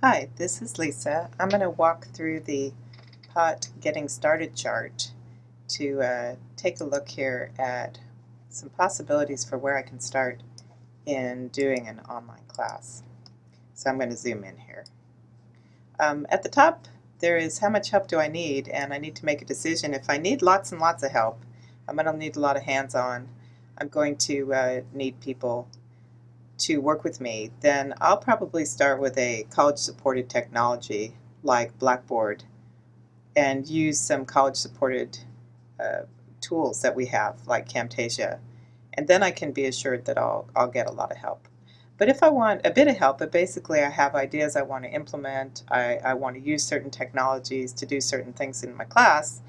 Hi, this is Lisa. I'm going to walk through the POT Getting Started chart to uh, take a look here at some possibilities for where I can start in doing an online class. So I'm going to zoom in here. Um, at the top there is how much help do I need and I need to make a decision. If I need lots and lots of help, I'm going to need a lot of hands-on. I'm going to uh, need people to work with me, then I'll probably start with a college-supported technology like Blackboard and use some college-supported uh, tools that we have like Camtasia. And then I can be assured that I'll, I'll get a lot of help. But if I want a bit of help, but basically I have ideas I want to implement, I, I want to use certain technologies to do certain things in my class,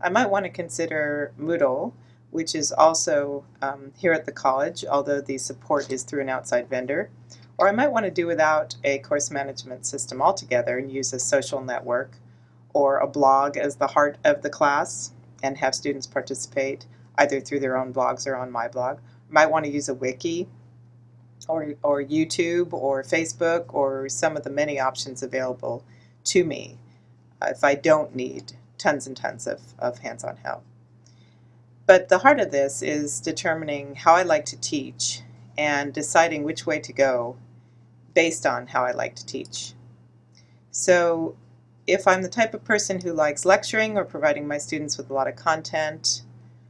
I might want to consider Moodle, which is also um, here at the college, although the support is through an outside vendor. Or I might want to do without a course management system altogether and use a social network or a blog as the heart of the class and have students participate either through their own blogs or on my blog. I might want to use a wiki or, or YouTube or Facebook or some of the many options available to me if I don't need tons and tons of, of hands-on help. But the heart of this is determining how I like to teach and deciding which way to go based on how I like to teach. So if I'm the type of person who likes lecturing or providing my students with a lot of content,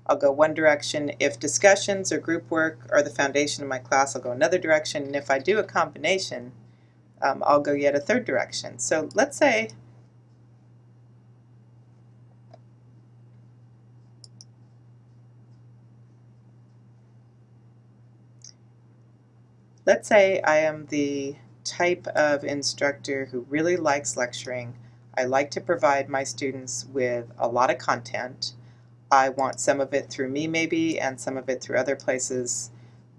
I'll go one direction. If discussions or group work are the foundation of my class, I'll go another direction. And if I do a combination, um, I'll go yet a third direction. So let's say Let's say I am the type of instructor who really likes lecturing. I like to provide my students with a lot of content. I want some of it through me maybe and some of it through other places,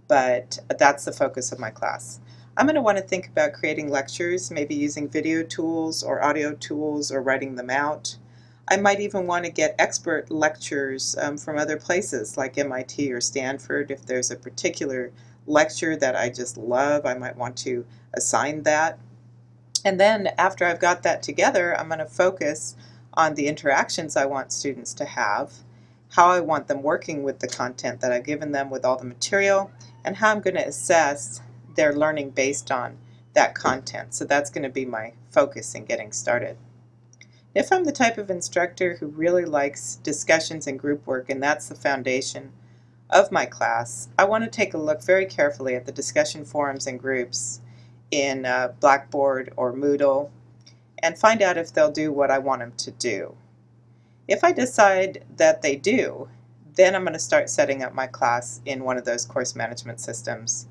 but that's the focus of my class. I'm going to want to think about creating lectures, maybe using video tools or audio tools or writing them out. I might even want to get expert lectures um, from other places like MIT or Stanford if there's a particular lecture that I just love. I might want to assign that. And then after I've got that together, I'm going to focus on the interactions I want students to have, how I want them working with the content that I've given them with all the material, and how I'm going to assess their learning based on that content. So that's going to be my focus in getting started. If I'm the type of instructor who really likes discussions and group work, and that's the foundation of my class, I want to take a look very carefully at the discussion forums and groups in uh, Blackboard or Moodle and find out if they'll do what I want them to do. If I decide that they do, then I'm going to start setting up my class in one of those course management systems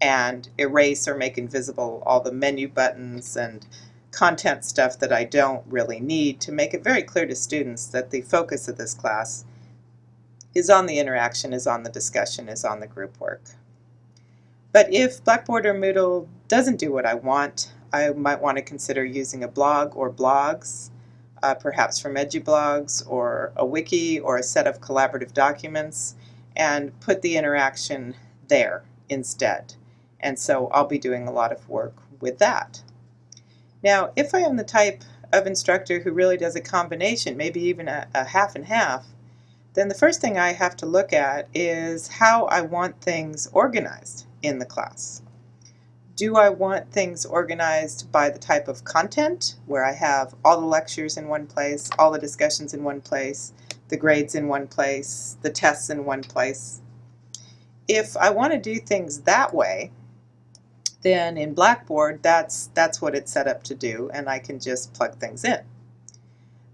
and erase or make invisible all the menu buttons and content stuff that I don't really need to make it very clear to students that the focus of this class is on the interaction, is on the discussion, is on the group work. But if Blackboard or Moodle doesn't do what I want, I might want to consider using a blog or blogs, uh, perhaps from EduBlogs or a wiki or a set of collaborative documents, and put the interaction there instead. And so I'll be doing a lot of work with that. Now, if I am the type of instructor who really does a combination, maybe even a, a half and half, then the first thing I have to look at is how I want things organized in the class. Do I want things organized by the type of content, where I have all the lectures in one place, all the discussions in one place, the grades in one place, the tests in one place? If I want to do things that way, then in Blackboard, that's, that's what it's set up to do, and I can just plug things in.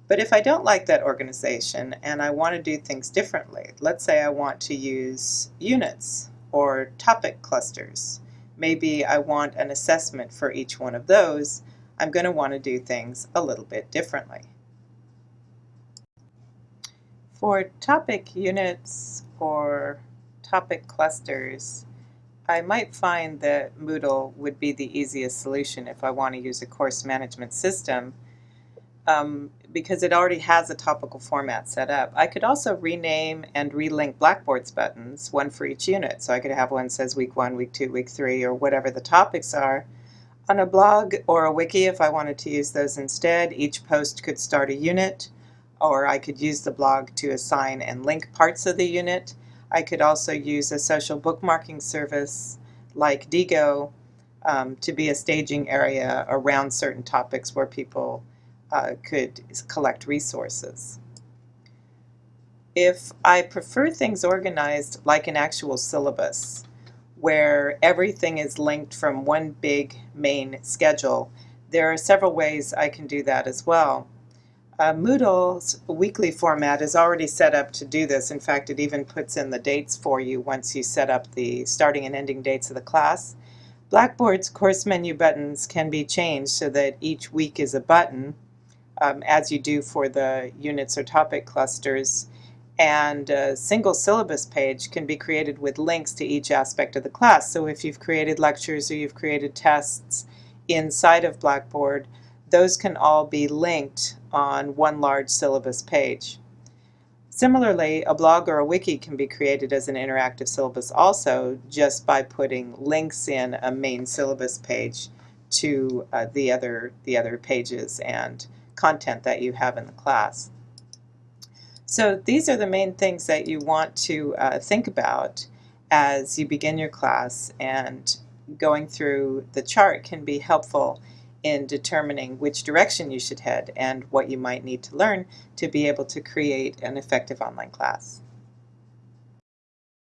But if I don't like that organization and I want to do things differently, let's say I want to use units or topic clusters, maybe I want an assessment for each one of those, I'm going to want to do things a little bit differently. For topic units or topic clusters, I might find that Moodle would be the easiest solution if I want to use a course management system. Um, because it already has a topical format set up. I could also rename and relink Blackboard's buttons, one for each unit. So I could have one says week one, week two, week three, or whatever the topics are. On a blog or a wiki, if I wanted to use those instead, each post could start a unit, or I could use the blog to assign and link parts of the unit. I could also use a social bookmarking service like Diigo um, to be a staging area around certain topics where people uh, could collect resources. If I prefer things organized like an actual syllabus, where everything is linked from one big main schedule, there are several ways I can do that as well. Uh, Moodle's weekly format is already set up to do this. In fact, it even puts in the dates for you once you set up the starting and ending dates of the class. Blackboard's course menu buttons can be changed so that each week is a button, um, as you do for the units or topic clusters. And a single syllabus page can be created with links to each aspect of the class. So if you've created lectures or you've created tests inside of Blackboard, those can all be linked on one large syllabus page. Similarly, a blog or a wiki can be created as an interactive syllabus also just by putting links in a main syllabus page to uh, the other the other pages and content that you have in the class. So these are the main things that you want to uh, think about as you begin your class and going through the chart can be helpful in determining which direction you should head and what you might need to learn to be able to create an effective online class.